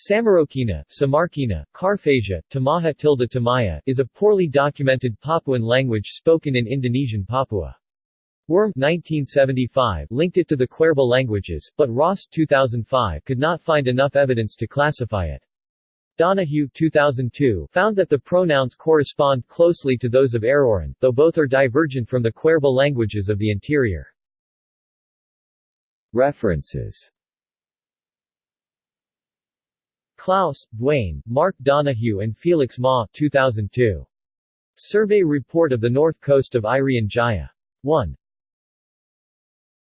Samarokena, Samarkena, Karfasia, Tamaha tilde Tamaya is a poorly documented Papuan language spoken in Indonesian Papua. Wurm 1975 linked it to the Kwerba languages, but Ross 2005 could not find enough evidence to classify it. Donohue 2002 found that the pronouns correspond closely to those of Aroran, though both are divergent from the Kwerba languages of the interior. References Clouse, Duane, Mark Donohue and Felix Ma 2002. Survey Report of the North Coast of Irian Jaya. 1.